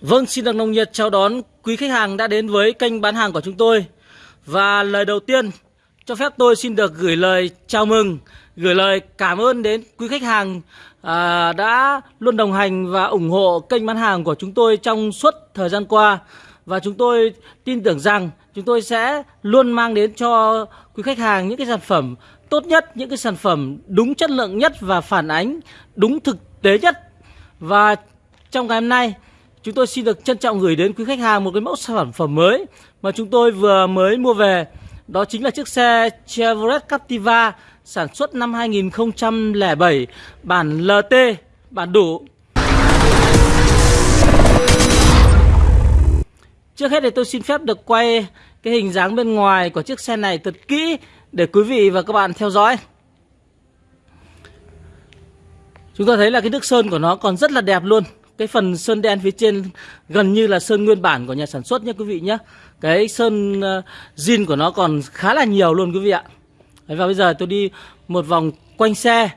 Vâng, xin được nồng nhiệt chào đón quý khách hàng đã đến với kênh bán hàng của chúng tôi. Và lời đầu tiên, cho phép tôi xin được gửi lời chào mừng, gửi lời cảm ơn đến quý khách hàng à, đã luôn đồng hành và ủng hộ kênh bán hàng của chúng tôi trong suốt thời gian qua. Và chúng tôi tin tưởng rằng chúng tôi sẽ luôn mang đến cho quý khách hàng những cái sản phẩm tốt nhất, những cái sản phẩm đúng chất lượng nhất và phản ánh đúng thực tế nhất. Và trong ngày hôm nay chúng tôi xin được trân trọng gửi đến quý khách hàng một cái mẫu sản phẩm mới mà chúng tôi vừa mới mua về. Đó chính là chiếc xe Chevrolet Captiva sản xuất năm 2007 bản LT, bản đủ. Trước hết thì tôi xin phép được quay cái hình dáng bên ngoài của chiếc xe này thật kỹ để quý vị và các bạn theo dõi. Chúng ta thấy là cái nước sơn của nó còn rất là đẹp luôn cái phần sơn đen phía trên gần như là sơn nguyên bản của nhà sản xuất nhé quý vị nhé. Cái sơn uh, zin của nó còn khá là nhiều luôn quý vị ạ. Đấy, và bây giờ tôi đi một vòng quanh xe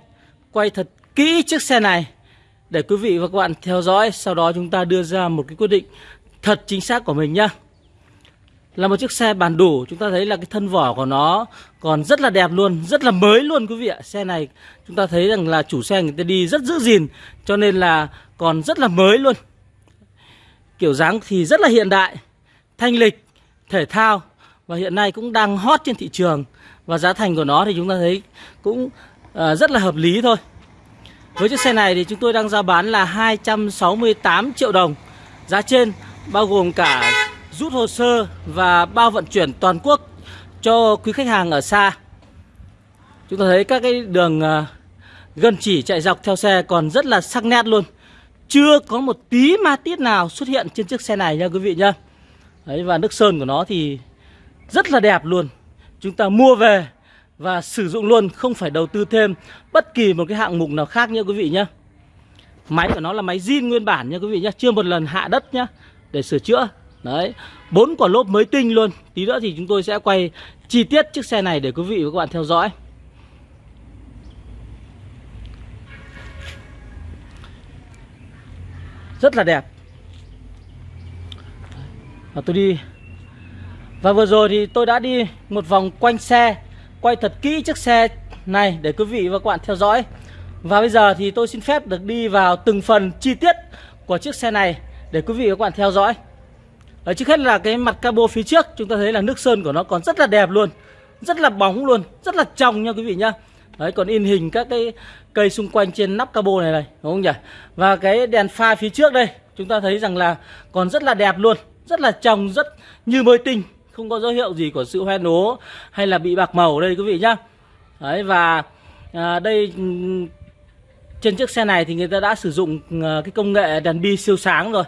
quay thật kỹ chiếc xe này để quý vị và các bạn theo dõi sau đó chúng ta đưa ra một cái quyết định thật chính xác của mình nhá. Là một chiếc xe bản đủ chúng ta thấy là cái thân vỏ của nó còn rất là đẹp luôn rất là mới luôn quý vị ạ. Xe này chúng ta thấy rằng là chủ xe người ta đi rất giữ gìn cho nên là còn rất là mới luôn kiểu dáng thì rất là hiện đại thanh lịch thể thao và hiện nay cũng đang hot trên thị trường và giá thành của nó thì chúng ta thấy cũng à, rất là hợp lý thôi với chiếc xe này thì chúng tôi đang ra bán là 268 triệu đồng giá trên bao gồm cả rút hồ sơ và bao vận chuyển toàn quốc cho quý khách hàng ở xa. Chúng ta thấy các cái đường ờ, à, gần chỉ chạy dọc theo xe còn rất là sắc nét luôn. Chưa có một tí ma tiết nào xuất hiện trên chiếc xe này nha quý vị nhá. Đấy và nước sơn của nó thì rất là đẹp luôn. Chúng ta mua về và sử dụng luôn, không phải đầu tư thêm bất kỳ một cái hạng mục nào khác nha quý vị nhá. Máy của nó là máy zin nguyên bản nha quý vị nhá, chưa một lần hạ đất nhá để sửa chữa. Đấy, bốn quả lốp mới tinh luôn. Tí nữa thì chúng tôi sẽ quay chi tiết chiếc xe này để quý vị và các bạn theo dõi. Rất là đẹp. Và tôi đi. Và vừa rồi thì tôi đã đi một vòng quanh xe, Quay thật kỹ chiếc xe này để quý vị và các bạn theo dõi. Và bây giờ thì tôi xin phép được đi vào từng phần chi tiết của chiếc xe này Để quý vị và các bạn theo dõi. Ở trước hết là cái mặt cabo phía trước, chúng ta thấy là nước sơn của nó còn rất là đẹp luôn, rất là bóng luôn, rất là trong nha quý vị nhá đấy còn in hình các cái cây xung quanh trên nắp cabo này này đúng không nhỉ? Và cái đèn pha phía trước đây chúng ta thấy rằng là còn rất là đẹp luôn rất là trong rất như mới tinh không có dấu hiệu gì của sự hoen ố hay là bị bạc màu đây quý vị nhá. Đấy và à, đây trên chiếc xe này thì người ta đã sử dụng à, cái công nghệ đèn bi siêu sáng rồi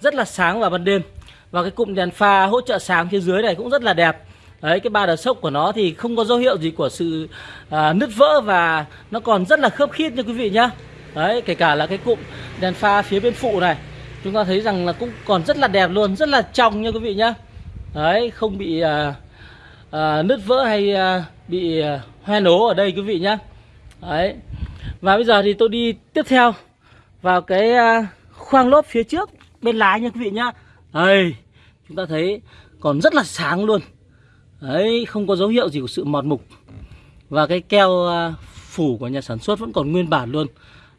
rất là sáng vào ban đêm. Và cái cụm đèn pha hỗ trợ sáng phía dưới này cũng rất là đẹp. Đấy cái ba đờ sốc của nó thì không có dấu hiệu gì của sự à, nứt vỡ và nó còn rất là khớp khít nha quý vị nhá. Đấy kể cả là cái cụm đèn pha phía bên phụ này Chúng ta thấy rằng là cũng còn rất là đẹp luôn Rất là trong nha quý vị nhá. Đấy không bị à, à, nứt vỡ hay à, bị à, hoe nố ở đây quý vị nhá. Đấy Và bây giờ thì tôi đi tiếp theo vào cái à, khoang lốp phía trước bên lái nha quý vị nhá. Đây chúng ta thấy còn rất là sáng luôn đấy không có dấu hiệu gì của sự mọt mục. Và cái keo à, phủ của nhà sản xuất vẫn còn nguyên bản luôn.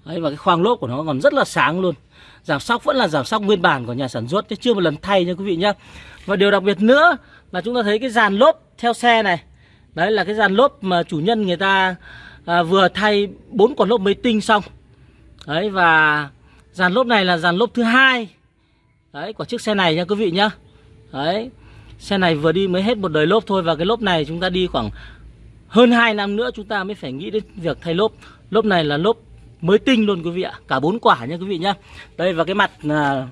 Đấy và cái khoang lốp của nó còn rất là sáng luôn. Giảm sóc vẫn là giảm sóc nguyên bản của nhà sản xuất chứ chưa một lần thay nha quý vị nhá. Và điều đặc biệt nữa là chúng ta thấy cái dàn lốp theo xe này. Đấy là cái dàn lốp mà chủ nhân người ta à, vừa thay bốn quả lốp mới tinh xong. Đấy và dàn lốp này là dàn lốp thứ hai. Đấy của chiếc xe này nha quý vị nhá. Đấy. Xe này vừa đi mới hết một đời lốp thôi Và cái lốp này chúng ta đi khoảng hơn 2 năm nữa chúng ta mới phải nghĩ đến việc thay lốp. Lốp này là lốp mới tinh luôn quý vị ạ Cả bốn quả nha quý vị nhá. Đây và cái mặt là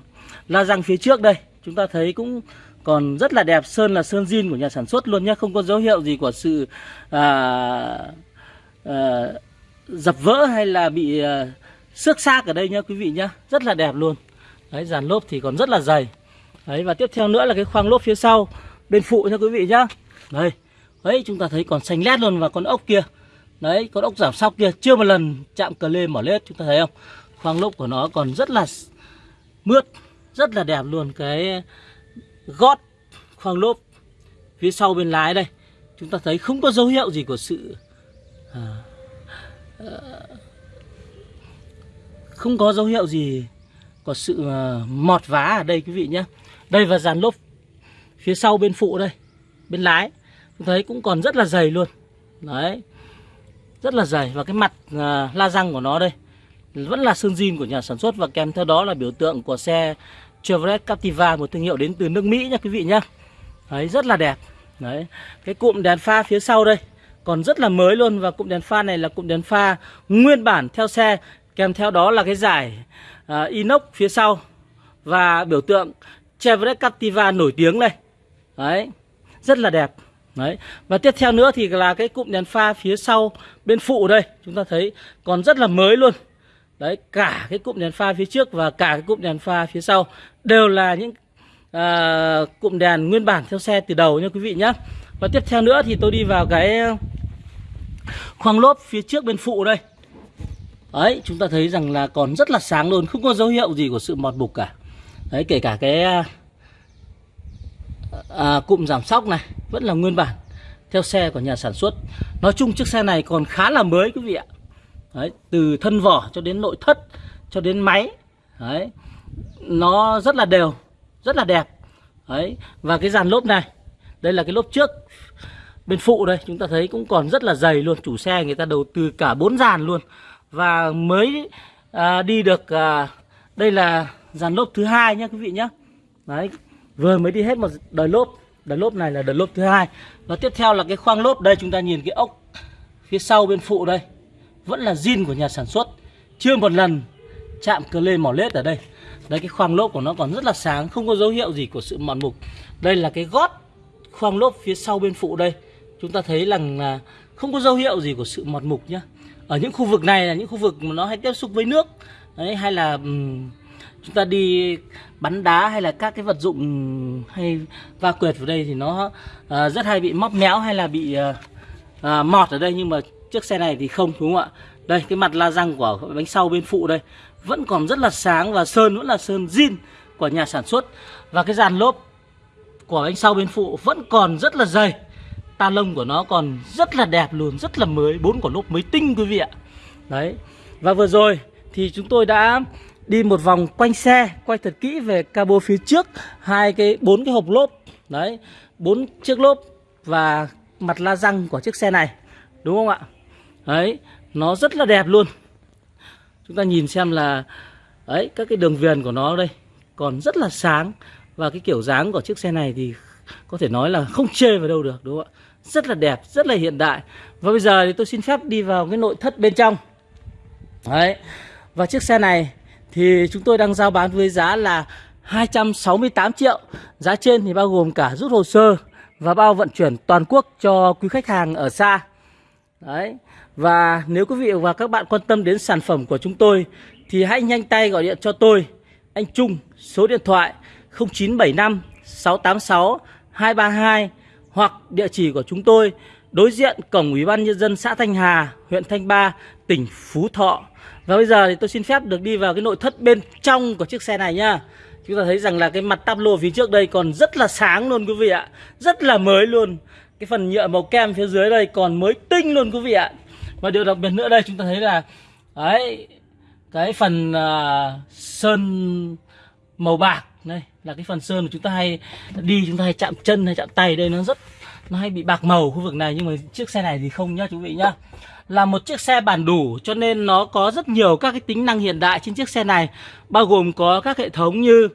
la răng phía trước đây Chúng ta thấy cũng còn rất là đẹp Sơn là sơn zin của nhà sản xuất luôn nhá Không có dấu hiệu gì của sự à, à, dập vỡ hay là bị à, xước xác ở đây nhá quý vị nhá. Rất là đẹp luôn. Đấy dàn lốp thì còn rất là dày. Đấy và tiếp theo nữa là cái khoang lốp phía sau bên phụ nha quý vị nhá. Đây. Đấy chúng ta thấy còn xanh lét luôn và con ốc kia. Đấy, con ốc giảm sóc kia chưa một lần chạm cờ lê mở lết chúng ta thấy không? Khoang lốp của nó còn rất là mướt. rất là đẹp luôn cái gót khoang lốp phía sau bên lái đây chúng ta thấy không có dấu hiệu gì của sự à, à, không có dấu hiệu gì có sự à, mọt vá ở đây quý vị nhé đây và dàn lốp phía sau bên phụ đây bên lái. Chúng thấy cũng còn rất là dày luôn. Đấy rất là dày. Và cái mặt uh, la răng của nó đây vẫn là sơn zin của nhà sản xuất và kèm theo đó là biểu tượng của xe Chevrolet Captiva một thương hiệu đến từ nước Mỹ nha quý vị nhá. đấy rất là đẹp. Đấy cái cụm đèn pha phía sau đây còn rất là mới luôn. Và cụm đèn pha này là cụm đèn pha nguyên bản theo xe kèm theo đó là cái giải uh, inox phía sau. Và biểu tượng Chevrolet Captiva nổi tiếng này, đấy rất là đẹp. Đấy và tiếp theo nữa thì là cái cụm đèn pha phía sau bên phụ đây chúng ta thấy còn rất là mới luôn. Đấy cả cái cụm đèn pha phía trước và cả cái cụm đèn pha phía sau đều là những à, cụm đèn nguyên bản theo xe từ đầu nha quý vị nhé và tiếp theo nữa thì tôi đi vào cái khoang lốp phía trước bên phụ đây. Đấy chúng ta thấy rằng là còn rất là sáng luôn không có dấu hiệu gì của sự mọt mục cả đấy kể cả cái à, à, cụm giảm sóc này vẫn là nguyên bản theo xe của nhà sản xuất. Nói chung chiếc xe này còn khá là mới quý vị ạ. Đấy, từ thân vỏ cho đến nội thất cho đến máy đấy nó rất là đều rất là đẹp. Đấy và cái dàn lốp này đây là cái lốp trước bên phụ đây chúng ta thấy cũng còn rất là dày luôn chủ xe người ta đầu tư cả bốn dàn luôn. Và mới à, đi được à, đây là dàn lốp thứ hai nhé quý vị nhé đấy vừa mới đi hết một đời lốp. Đời lốp này là đời lốp thứ hai. Và tiếp theo là cái khoang lốp. Đây chúng ta nhìn cái ốc phía sau bên phụ đây. Vẫn là zin của nhà sản xuất. Chưa một lần chạm cơ lê mỏ lết ở đây. Đấy cái khoang lốp của nó còn rất là sáng không có dấu hiệu gì của sự mòn mục. Đây là cái gót khoang lốp phía sau bên phụ đây. Chúng ta thấy rằng là không có dấu hiệu gì của sự mọt mục nhá. Ở những khu vực này là những khu vực mà nó hay tiếp xúc với nước. Đấy hay là um, chúng ta đi bắn đá hay là các cái vật dụng hay va quệt vào đây thì nó uh, rất hay bị móc méo hay là bị uh, uh, mọt ở đây. Nhưng mà chiếc xe này thì không đúng không ạ? Đây cái mặt la răng của bánh sau bên phụ đây vẫn còn rất là sáng và sơn vẫn là sơn zin của nhà sản xuất. Và cái dàn lốp của bánh sau bên phụ vẫn còn rất là dày. Ta lông của nó còn rất là đẹp luôn rất là mới bốn quả lốp mới tinh quý vị ạ. Đấy. Và vừa rồi thì chúng tôi đã đi một vòng quanh xe, quay thật kỹ về cabo phía trước, hai cái, bốn cái hộp lốp. Đấy, bốn chiếc lốp và mặt la răng của chiếc xe này, đúng không ạ? Đấy, nó rất là đẹp luôn. Chúng ta nhìn xem là đấy các cái đường viền của nó đây còn rất là sáng và cái kiểu dáng của chiếc xe này thì có thể nói là không chê vào đâu được, đúng không ạ? Rất là đẹp, rất là hiện đại. Và bây giờ thì tôi xin phép đi vào cái nội thất bên trong. Đấy, và chiếc xe này thì chúng tôi đang giao bán với giá là 268 triệu. Giá trên thì bao gồm cả rút hồ sơ và bao vận chuyển toàn quốc cho quý khách hàng ở xa. Đấy. Và nếu quý vị và các bạn quan tâm đến sản phẩm của chúng tôi thì hãy nhanh tay gọi điện cho tôi, anh Trung, số điện thoại 0975 686 232 hoặc địa chỉ của chúng tôi đối diện cổng Ủy ban nhân dân xã Thanh Hà, huyện Thanh Ba, tỉnh Phú Thọ. Và bây giờ thì tôi xin phép được đi vào cái nội thất bên trong của chiếc xe này nhá. Chúng ta thấy rằng là cái mặt táp lô phía trước đây còn rất là sáng luôn quý vị ạ. Rất là mới luôn. Cái phần nhựa màu kem phía dưới đây còn mới tinh luôn quý vị ạ và điều đặc biệt nữa đây chúng ta thấy là đấy cái phần uh, sơn màu bạc đây là cái phần sơn mà chúng ta hay đi chúng ta hay chạm chân hay chạm tay đây nó rất nó hay bị bạc màu khu vực này nhưng mà chiếc xe này thì không nhá quý vị nhá là một chiếc xe bản đủ cho nên nó có rất nhiều các cái tính năng hiện đại trên chiếc xe này bao gồm có các hệ thống như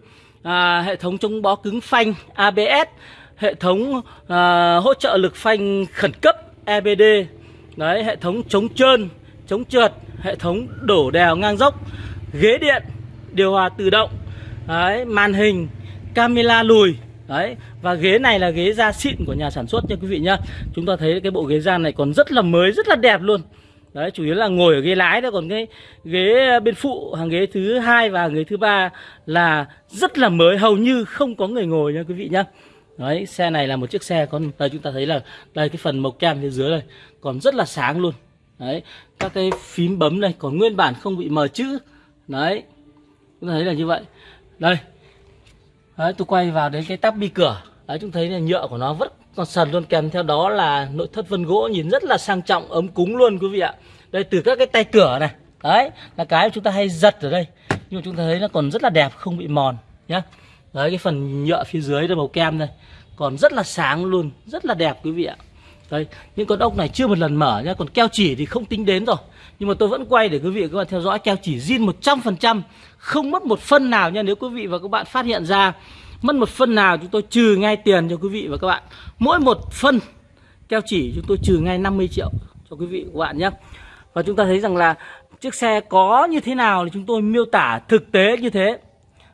à, hệ thống chống bó cứng phanh ABS hệ thống à, hỗ trợ lực phanh khẩn cấp EBD Đấy, hệ thống chống trơn, chống trượt, hệ thống đổ đèo ngang dốc, ghế điện, điều hòa tự động, đấy, màn hình, camera lùi, đấy và ghế này là ghế da xịn của nhà sản xuất nha quý vị nhá. Chúng ta thấy cái bộ ghế da này còn rất là mới, rất là đẹp luôn. Đấy, chủ yếu là ngồi ở ghế lái đó còn cái ghế ờ, bên phụ hàng ghế thứ hai và ghế thứ ba là rất là mới, hầu như không có người ngồi nha quý vị nhá. Đấy, xe này là một chiếc xe con đây chúng ta thấy là đây cái phần màu kem phía dưới đây còn rất là sáng luôn. Đấy, các cái phím bấm này còn nguyên bản không bị mờ chữ. Đấy. Chúng ta thấy là như vậy. Đây. Đấy, tôi quay vào đến cái tắp bi cửa. Đấy, chúng thấy là nhựa của nó vẫn còn sần luôn kèm theo đó là nội thất vân gỗ nhìn rất là sang trọng ấm cúng luôn quý vị ạ. Đây từ các cái tay cửa này. Đấy là cái chúng ta hay giật ở đây. Nhưng mà chúng ta thấy nó còn rất là đẹp không bị mòn nhá. Đấy cái phần nhựa phía dưới đây màu kem đây. Còn rất là sáng luôn rất là đẹp quý vị ạ đây những con ốc này chưa một lần mở nhá, còn keo chỉ thì không tính đến rồi. Nhưng mà tôi vẫn quay để quý vị và các bạn theo dõi, keo chỉ zin 100% không mất một phân nào nha nếu quý vị và các bạn phát hiện ra mất một phân nào, chúng tôi trừ ngay tiền cho quý vị và các bạn. Mỗi một phân, keo chỉ chúng tôi trừ ngay 50 triệu cho quý vị và các bạn nhé và chúng ta thấy rằng là chiếc xe có như thế nào thì chúng tôi miêu tả thực tế như thế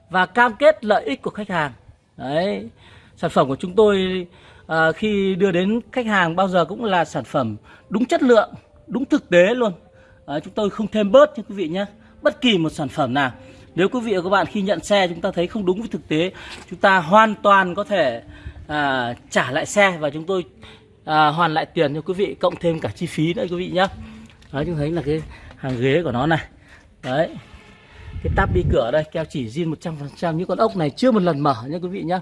và cam kết lợi ích của khách hàng. Đấy, sản phẩm của chúng tôi à, khi đưa đến khách hàng bao giờ cũng là sản phẩm đúng chất lượng đúng thực tế luôn. À, chúng tôi không thêm bớt nha quý vị nhé. Bất kỳ một sản phẩm nào. Nếu quý vị và các bạn khi nhận xe chúng ta thấy không đúng với thực tế chúng ta hoàn toàn có thể à, trả lại xe và chúng tôi à, hoàn lại tiền cho quý vị cộng thêm cả chi phí nữa quý vị nhé. Đấy chúng thấy là cái hàng ghế của nó này. Đấy. Cái tắp đi cửa đây keo chỉ zin 100% những con ốc này chưa một lần mở nha quý vị nhé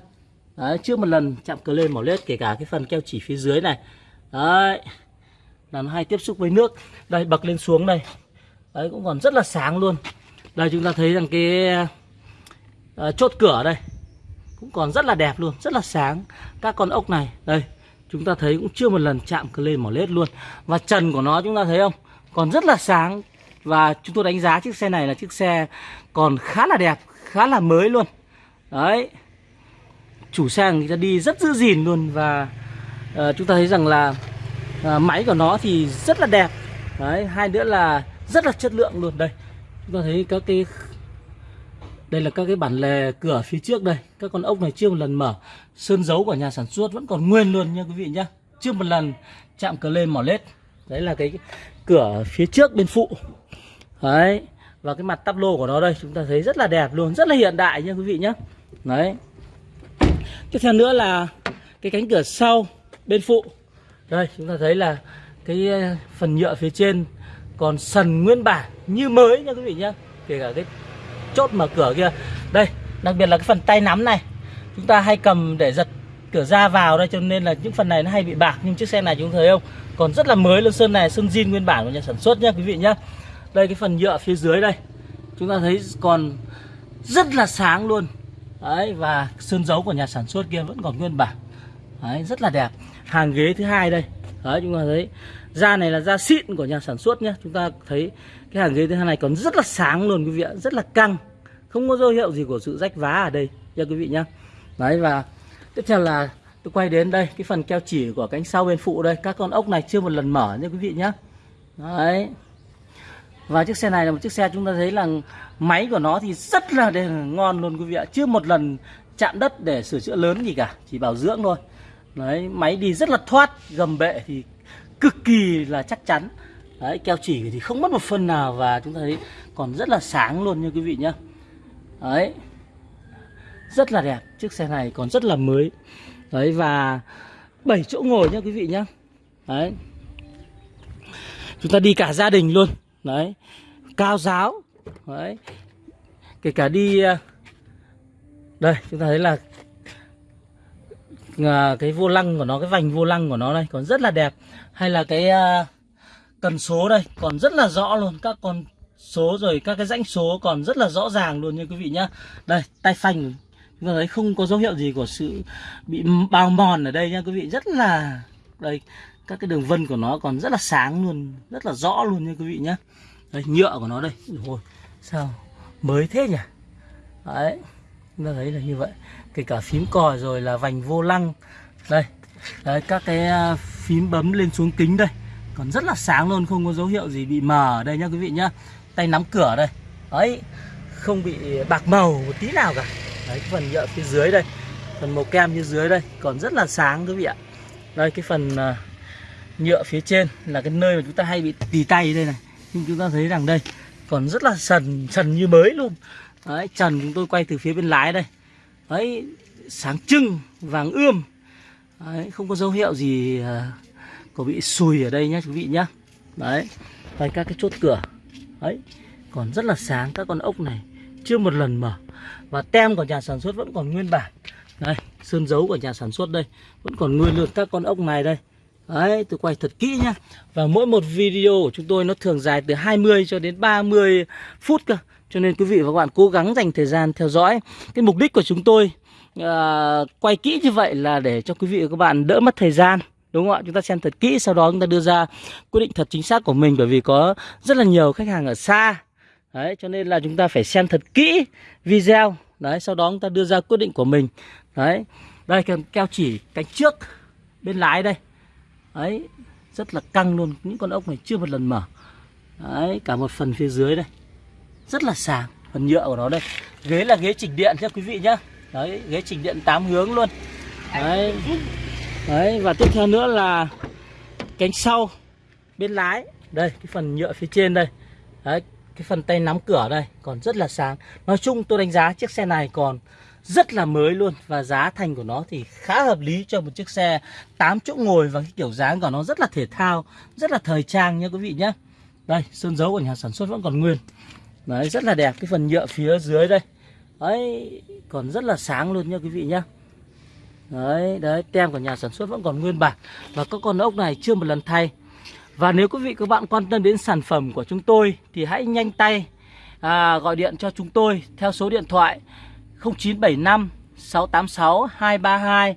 đấy chưa một lần chạm cờ lên mỏ lết kể cả cái phần keo chỉ phía dưới này. Đấy là nó hay tiếp xúc với nước. Đây bật lên xuống đây. Đấy cũng còn rất là sáng luôn. Đây chúng ta thấy rằng cái uh, chốt cửa đây cũng còn rất là đẹp luôn rất là sáng. Các con ốc này đây chúng ta thấy cũng chưa một lần chạm cơ lên mỏ lết luôn. Và trần của nó chúng ta thấy không? Còn rất là sáng. Và chúng tôi đánh giá chiếc xe này là chiếc xe còn khá là đẹp khá là mới luôn. Đấy chủ xe người ta đi rất giữ gìn luôn và uh, chúng ta thấy rằng là uh, máy của nó thì rất là đẹp. Đấy hai nữa là rất là chất lượng luôn. Đây chúng ta thấy các cái đây là các cái bản lề cửa phía trước đây. Các con ốc này chưa một lần mở. Sơn dấu của nhà sản xuất vẫn còn nguyên luôn nha quý vị nhá. Chưa một lần chạm cờ lên mỏ lết. Đấy là cái cửa phía trước bên phụ. Đấy và cái mặt tắp lô của nó đây chúng ta thấy rất là đẹp luôn rất là hiện đại nha quý vị nhé đấy tiếp theo nữa là cái cánh cửa sau, bên phụ. Đây, chúng ta thấy là cái ờ, phần nhựa phía trên còn sần nguyên bản như mới nha quý vị nhá. Kể cả cái chốt mở cửa kia. Đây, đặc biệt là cái phần tay nắm này. Chúng ta hay cầm để giật cửa ra vào đây, cho nên là những phần này nó hay bị bạc. Nhưng chiếc xe này chúng thấy không? Còn rất là mới luôn, sơn này, sơn zin nguyên bản của nhà sản xuất nhá quý vị nhá. Đây, cái phần nhựa phía dưới đây. Chúng ta thấy còn rất là sáng luôn đấy, và sơn dấu của nhà sản xuất kia vẫn còn nguyên bản. Đấy, rất là đẹp. Hàng ghế thứ hai đây. Đấy, chúng ta thấy da này là da xịn của nhà sản xuất nhé chúng ta thấy cái hàng ghế thứ hai này còn rất là sáng luôn, quý vị ạ. Rất là căng. Không có dấu hiệu gì của sự rách vá ở đây nha quý vị nhá. Đấy, và tiếp theo là tôi quay đến đây, cái phần keo chỉ của cánh sau bên phụ đây. Các con ốc này chưa một lần mở nha quý vị nhá. Đấy và chiếc xe này là một chiếc xe chúng ta thấy là máy của nó thì rất là ngon luôn quý vị ạ. Chưa một lần chạm đất để sửa chữa lớn gì cả, chỉ bảo dưỡng thôi. Đấy, máy đi rất là thoát, gầm bệ thì cực kỳ là chắc chắn. Đấy, keo chỉ thì không mất một phân nào và chúng ta thấy còn rất là sáng luôn nha quý vị nhá. Đấy, rất là đẹp, chiếc xe này còn rất là mới. Đấy, và 7 chỗ ngồi nha quý vị nhá. Đấy, chúng ta đi cả gia đình luôn đấy. Cao giáo. Đấy. Kể cả đi à, đây chúng ta thấy là à, cái vô lăng của nó cái vành vô lăng của nó đây còn rất là đẹp. Hay là cái à, cần số đây còn rất là rõ luôn. Các con số rồi các cái rãnh số còn rất là rõ ràng luôn nha quý vị nhá. Đây tay phanh. Chúng ta thấy không có dấu hiệu gì của sự bị bào mòn ở đây nha quý vị. Rất là đây các cái đường vân của nó còn rất là sáng luôn rất là rõ luôn nha quý vị nhé. đây nhựa của nó đây. Rồi sao mới thế nhỉ? Đấy chúng ta thấy là như vậy. Kể cả phím còi rồi là vành vô lăng. Đây đấy các cái à, phím bấm lên xuống kính đây. Còn rất là sáng luôn không có dấu hiệu gì bị mờ ở đây nhá quý vị nhá. Tay nắm cửa đây. Đấy không bị bạc màu một tí nào cả. Đấy cái phần nhựa phía dưới đây. Phần màu kem phía dưới đây còn rất là sáng quý vị ạ. Đây cái phần uh, nhựa phía trên là cái nơi mà chúng ta hay bị tì tay đây này. Nhưng chúng ta thấy rằng đây còn rất là sần sần như mới luôn. Đấy trần chúng tôi quay từ phía bên lái đây. Đấy sáng trưng vàng ươm. Đấy, không có dấu hiệu gì uh, có bị sùi ở đây nhá quý vị nhá. Đấy và các cái chốt cửa. Đấy còn rất là sáng các con ốc này. Chưa một lần mở. Và tem của nhà sản xuất vẫn còn nguyên bản. Đây sơn dấu của nhà sản xuất đây. Vẫn còn nguyên luôn các con ốc này đây. Đấy, tôi quay thật kỹ nhá. Và mỗi một video của chúng tôi nó thường dài từ 20 cho đến 30 phút cơ. Cho nên quý vị và các bạn cố gắng dành thời gian theo dõi. Cái mục đích của chúng tôi uh, quay kỹ như vậy là để cho quý vị và các bạn đỡ mất thời gian. Đúng không ạ? Chúng ta xem thật kỹ sau đó chúng ta đưa ra quyết định thật chính xác của mình Bởi vì có rất là nhiều khách hàng ở xa. Đấy, cho nên là chúng ta phải xem thật kỹ video. Đấy, sau đó chúng ta đưa ra quyết định của mình. Đấy, đây keo chỉ cánh trước bên lái đây. Đấy, rất là căng luôn. Những con ốc này chưa một lần mở. Đấy, cả một phần phía dưới đây. Rất là sàng, phần nhựa của nó đây. Ghế là ghế chỉnh điện nha quý vị nhá. Đấy, ghế chỉnh điện 8 hướng luôn. Đấy, Đấy và tiếp theo nữa là Cánh sau Bên lái. Đây, cái phần nhựa phía trên đây. Đấy, cái phần tay nắm cửa đây Còn rất là sáng. Nói chung tôi đánh giá chiếc xe này còn rất là mới luôn và giá thành của nó thì khá hợp lý cho một chiếc xe 8 chỗ ngồi và cái kiểu dáng của nó rất là thể thao, rất là thời trang nha quý vị nhé. Đây, sơn dấu của nhà sản xuất vẫn còn nguyên. Đấy, rất là đẹp cái phần nhựa phía dưới đây. Đấy, còn rất là sáng luôn nha quý vị nhé. Đấy, đấy, tem của nhà sản xuất vẫn còn nguyên bản và các con ốc này chưa một lần thay. Và nếu quý vị các bạn quan tâm đến sản phẩm của chúng tôi thì hãy nhanh tay à, gọi điện cho chúng tôi theo số điện thoại 0975 686 232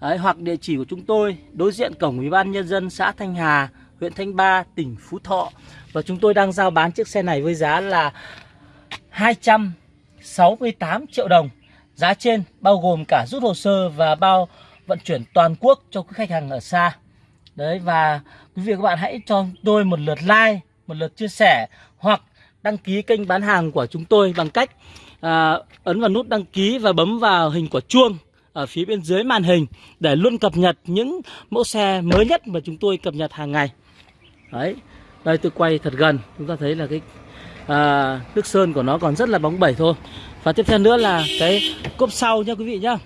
Đấy, hoặc địa chỉ của chúng tôi đối diện cổng Ủy ban nhân dân xã Thanh Hà, huyện Thanh Ba, tỉnh Phú Thọ. Và chúng tôi đang giao bán chiếc xe này với giá là 268 triệu đồng. Giá trên bao gồm cả rút hồ sơ và bao vận chuyển toàn quốc cho quý khách hàng ở xa. Đấy và quý vị các bạn hãy cho tôi một lượt like, một lượt chia sẻ hoặc đăng ký kênh bán hàng của chúng tôi bằng cách à, ấn vào nút đăng ký và bấm vào hình quả chuông ở phía bên dưới màn hình để luôn cập nhật những mẫu xe mới nhất mà chúng tôi cập nhật hàng ngày. Đấy, đây tôi quay thật gần, chúng ta thấy là cái à, nước sơn của nó còn rất là bóng bẩy thôi. Và tiếp theo nữa là cái cốp sau nha quý vị nhá.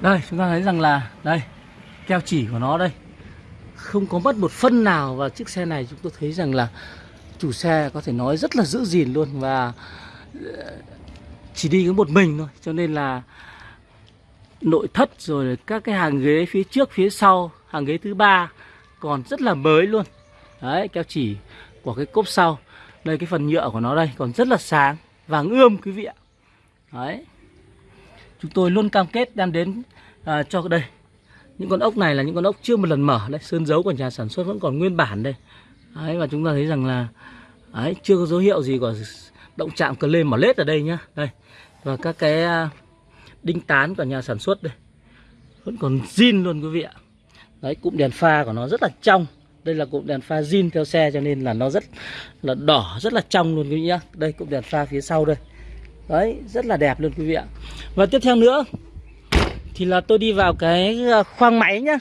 Đây, chúng ta thấy rằng là đây keo chỉ của nó đây không có mất một phân nào và chiếc xe này chúng tôi thấy rằng là chủ xe có thể nói rất là giữ gìn luôn và chỉ đi có một mình thôi cho nên là nội thất rồi các cái hàng ghế phía trước phía sau hàng ghế thứ ba còn rất là mới luôn. Đấy keo chỉ của cái cốp sau. Đây cái phần nhựa của nó đây còn rất là sáng vàng ươm quý vị ạ. Đấy. Chúng tôi luôn cam kết đem đến à, cho đây. Những con ốc này là những con ốc chưa một lần mở. Đấy sơn dấu của nhà sản xuất vẫn còn nguyên bản đây. Đấy và chúng ta thấy rằng là đấy chưa có dấu hiệu gì của động chạm cờ lê mở lết ở đây nhá. Đây. Và các cái à, đinh tán của nhà sản xuất đây. Vẫn còn zin luôn quý vị ạ. Đấy, cụm đèn pha của nó rất là trong. Đây là cụm đèn pha zin theo xe cho nên là nó rất là đỏ, rất là trong luôn quý vị nhá. Đây, cụm đèn pha phía sau đây. Đấy, rất là đẹp luôn quý vị ạ. Và tiếp theo nữa, thì là tôi đi vào cái à, khoang máy nhá.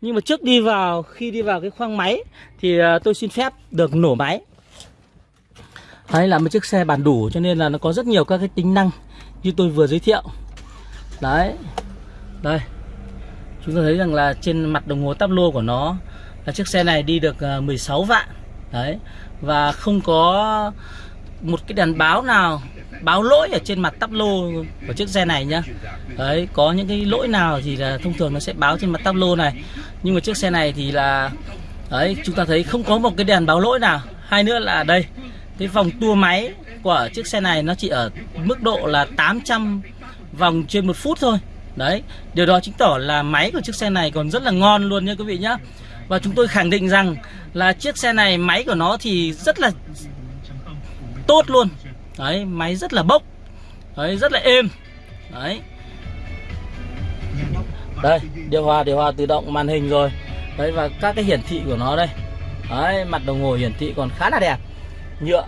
Nhưng mà trước đi vào, khi đi vào cái khoang máy, thì à, tôi xin phép được nổ máy. Đấy là một chiếc xe bản đủ cho nên là nó có rất nhiều các cái tính năng như tôi vừa giới thiệu. Đấy. Đây. Chúng ta thấy rằng là trên mặt đồng hồ tắp lô của nó là chiếc xe này đi được ờ, 16 vạn. Đấy. Và không có một cái đèn báo nào báo lỗi ở trên mặt tắp lô của chiếc xe này nhá. Đấy, có những cái lỗi nào thì là thông thường nó sẽ báo trên mặt tắp lô này. Nhưng mà chiếc xe này thì là đấy, chúng ta thấy không có một cái đèn báo lỗi nào. Hai nữa là đây, cái vòng tua máy của chiếc xe này nó chỉ ở mức độ là 800 vòng trên một phút thôi. Đấy, điều đó chứng tỏ là máy của chiếc xe này còn rất là ngon luôn nha quý vị nhá. Và chúng tôi khẳng định rằng là chiếc xe này, máy của nó thì rất là tốt luôn. Đấy, máy rất là bốc. Đấy, rất là êm. Đấy. Đây, điều hòa điều hòa tự động màn hình rồi. Đấy, và các cái hiển thị của nó đây. Đấy, mặt đồng hồ hiển thị còn khá là đẹp nhựa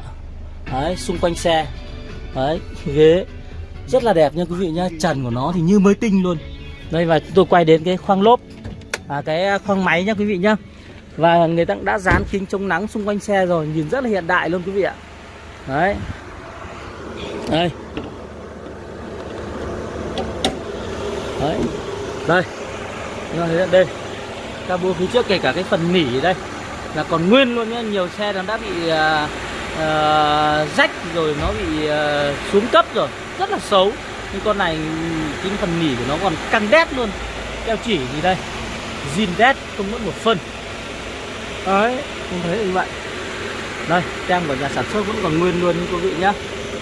đấy xung quanh xe đấy ghế rất là đẹp nha quý vị nhá trần của nó thì như mới tinh luôn. Đây và tôi quay đến cái khoang lốp à, cái à, khoang máy nha quý vị nhá. Và người ta đã dán kính chống nắng xung quanh xe rồi nhìn rất là hiện đại luôn quý vị ạ. Đấy. Đây. Đấy. Đây. Đây đây. Cabo phía trước kể cả cái phần nỉ đây là còn nguyên luôn nhá nhiều xe nó đã bị uh, uh, rách rồi nó bị uh, xuống cấp rồi. Rất là xấu. Nhưng con này cái phần nỉ của nó còn căng đét luôn. Keo chỉ gì đây? Zin đét không mất một phân. Đấy không thấy như vậy. Đây tem của nhà sản xuất vẫn còn nguyên luôn quý vị nhá.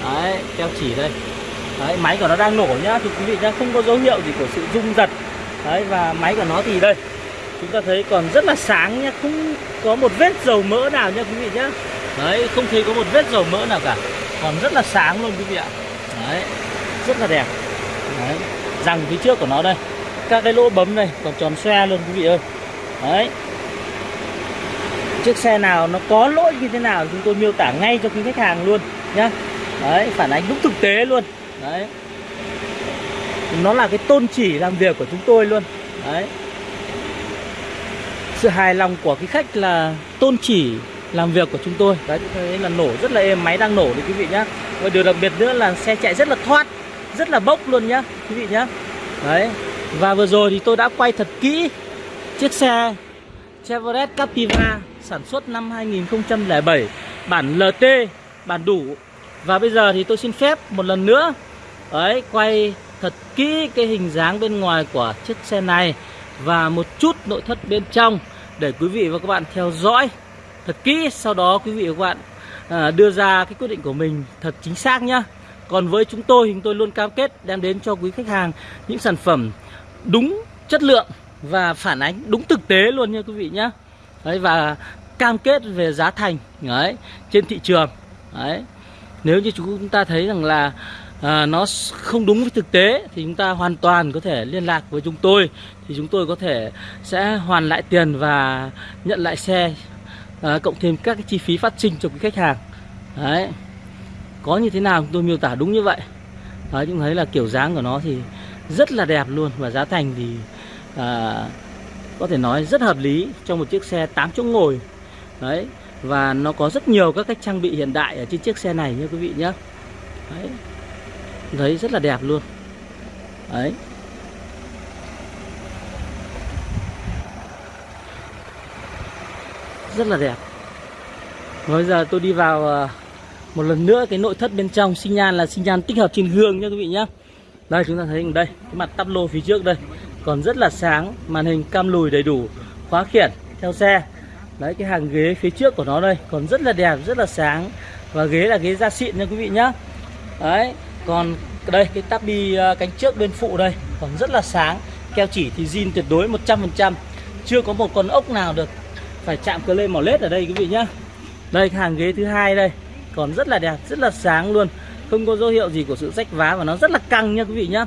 Đấy keo chỉ đây. Đấy máy của nó đang nổ nhá. Thì quý vị nhá không có dấu hiệu gì của sự rung giật. Đấy và máy của nó thì đây. Chúng ta thấy còn rất là sáng nhá. Không có một vết dầu mỡ nào nha quý vị nhá đấy, không thấy có một vết dầu mỡ nào cả. Còn rất là sáng luôn quý vị ạ. Đấy, rất là đẹp. Đấy, răng phía trước của nó đây. Các cái lỗ bấm này còn tròn xoe luôn quý vị ơi. Đấy. Chiếc xe nào nó có lỗi như thế nào chúng tôi miêu tả ngay cho quý khách hàng luôn, nhá. Đấy, phản ánh đúng thực tế luôn. Đấy. Nó là cái tôn chỉ làm việc của chúng tôi luôn. Đấy. Sự hài lòng của cái khách là tôn chỉ làm việc của chúng tôi. Đấy chúng thấy là nổ rất là êm, máy đang nổ đấy quý vị nhá. Và điều đặc biệt nữa là xe chạy rất là thoát, rất là bốc luôn nhá, quý vị nhá. Đấy, và vừa rồi thì tôi đã quay thật kỹ chiếc xe Chevrolet Captiva sản xuất năm 2007 bản LT bản đủ. Và bây giờ thì tôi xin phép một lần nữa ấy quay thật kỹ cái hình dáng bên ngoài của chiếc xe này và một chút nội thất bên trong để quý vị và các bạn theo dõi thật kỹ. Sau đó quý vị và các bạn à, đưa ra cái quyết định của mình thật chính xác nhá. Còn với chúng tôi chúng tôi luôn cam kết đem đến cho quý khách hàng những sản phẩm đúng chất lượng và phản ánh đúng thực tế luôn nha quý vị nhá. Đấy và cam kết về giá thành đấy trên thị trường đấy. Nếu như chúng ta thấy rằng là à, nó không đúng với thực tế thì chúng ta hoàn toàn có thể liên lạc với chúng tôi. Thì chúng tôi có thể sẽ hoàn lại tiền và nhận lại xe à, cộng thêm các cái chi phí phát sinh cho quý khách hàng. Đấy. Có như thế nào chúng tôi miêu tả đúng như vậy? Đấy chúng thấy là kiểu dáng của nó thì rất là đẹp luôn và giá thành thì à, có thể nói rất hợp lý cho một chiếc xe 8 chỗ ngồi. Đấy và nó có rất nhiều các cách trang bị hiện đại ở trên chiếc xe này nha quý vị nhé. Đấy. Thấy rất là đẹp luôn. Đấy. Rất là đẹp. Bây giờ tôi đi vào ờ, một lần nữa cái nội thất bên trong. Sinh nhan là sinh nhan tích hợp trên gương nha quý vị nhé đây chúng ta thấy đây cái mặt tắp lô phía trước đây. Còn rất là sáng màn hình cam lùi đầy đủ khóa khiển theo xe. Đấy cái hàng ghế phía trước của nó đây còn rất là đẹp rất là sáng. Và ghế là ghế da xịn nha quý vị nhá. Đấy còn đây cái tắp à, ờ, cánh trước bên phụ đây còn rất là sáng. Keo chỉ thì zin tuyệt đối 100% chưa có một con ốc nào được phải chạm cờ lên mỏ lết ở đây quý vị nhá. Đây hàng ghế thứ hai đây. Còn rất là đẹp rất là sáng luôn. Không có dấu hiệu gì của sự rách vá và nó rất là căng nha quý vị nhá.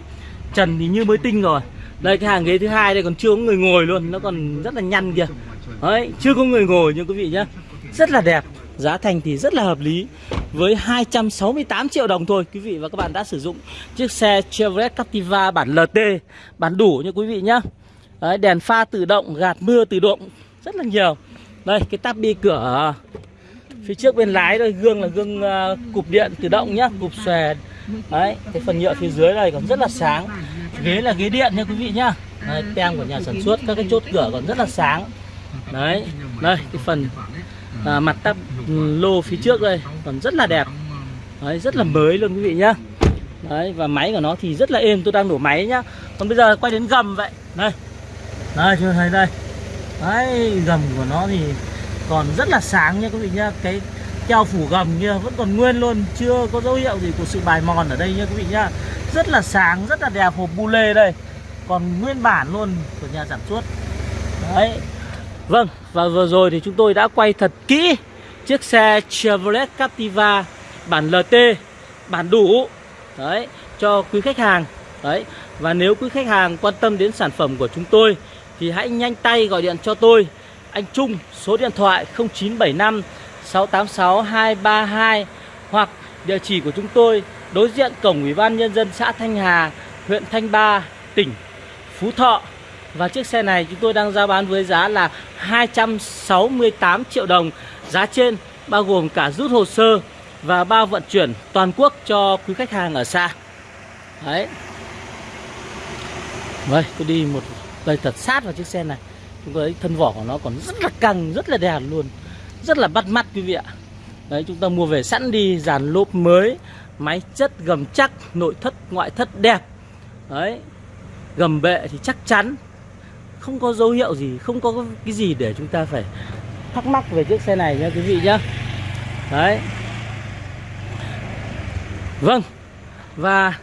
Trần thì như mới tinh rồi. Đây cái hàng ghế thứ hai đây còn chưa có người ngồi luôn. Nó còn rất là nhăn kìa. Đấy chưa có người ngồi nhưng quý vị nhá. Rất là đẹp giá thành thì rất là hợp lý. Với 268 triệu đồng thôi quý vị và các bạn đã sử dụng chiếc xe Chevrolet Captiva bản LT bản đủ nha quý vị nhá. Đấy, đèn pha tự động gạt mưa tự động rất là nhiều đây cái tắp bi cửa phía trước bên lái đây gương là gương uh, cụp điện tự động nhá cụp xòe. Đấy cái phần nhựa phía dưới này còn rất là sáng. Ghế là ghế điện nha quý vị nhá. Đấy, tem của nhà sản xuất các cái chốt cửa còn rất là sáng. Đấy đây cái phần à, mặt tắp ừ, lô phía trước đây còn rất là đẹp. Đấy, rất là mới luôn quý vị nhá. Đấy và máy của nó thì rất là êm tôi đang đổ máy nhá. Còn bây giờ quay đến gầm vậy. Đây. Đây chưa thấy đây đấy, gầm của nó thì còn rất là sáng nha quý vị nhá. Cái keo phủ gầm kia vẫn còn nguyên luôn, chưa có dấu hiệu gì của sự bài mòn ở đây nha quý vị nhá. Rất là sáng, rất là đẹp, hộp bu lê đây. Còn nguyên bản luôn của nhà sản xuất. Đấy. Vâng và vừa rồi thì chúng tôi đã quay thật kỹ chiếc xe Chevrolet Captiva bản LT bản đủ. Đấy, cho quý khách hàng. Đấy, và nếu quý khách hàng quan tâm đến sản phẩm của chúng tôi thì hãy nhanh tay gọi điện cho tôi anh Trung số điện thoại 0975 686 232 hoặc địa chỉ của chúng tôi đối diện cổng Ủy ban nhân dân xã Thanh Hà, huyện Thanh Ba, tỉnh Phú Thọ. Và chiếc xe này chúng tôi đang giao bán với giá là 268 triệu đồng. Giá trên bao gồm cả rút hồ sơ và bao vận chuyển toàn quốc cho quý khách hàng ở xa. Đấy. Đây, tôi đi một Cây thật sát vào chiếc xe này. Chúng ta thấy thân vỏ của nó còn rất là căng, rất là đẹp luôn. Rất là bắt mắt quý vị ạ. Đấy chúng ta mua về sẵn đi dàn lốp mới Máy chất gầm chắc Nội thất ngoại thất đẹp Đấy Gầm bệ thì chắc chắn Không có dấu hiệu gì Không có cái gì để chúng ta phải thắc mắc về chiếc xe này nha quý vị nhá Đấy Vâng Và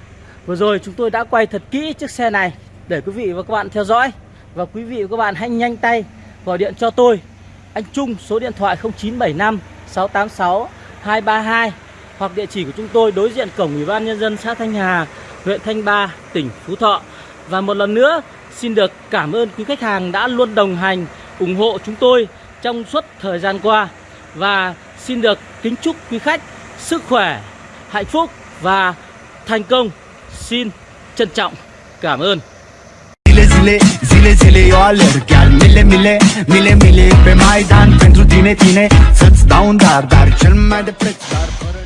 vừa rồi chúng tôi đã quay thật kỹ chiếc xe này để quý vị và các bạn theo dõi Và quý vị và các bạn hãy nhanh tay Gọi điện cho tôi Anh Trung số điện thoại 0975 686 232 Hoặc địa chỉ của chúng tôi đối diện cổng Ủy ban Nhân dân xã Thanh Hà Huyện Thanh Ba, tỉnh Phú Thọ Và một lần nữa xin được cảm ơn quý khách hàng đã luôn đồng hành ủng hộ chúng tôi trong suốt thời gian qua và xin được kính chúc quý khách sức khỏe, hạnh phúc và thành công. Xin trân trọng cảm ơn. Zile zile, zile zile eu alerg. Chiar mile mile, mile mile pe Maidan. Pentru tine, tine Să-ți dau un dar, dar cel mai de preț Dar fără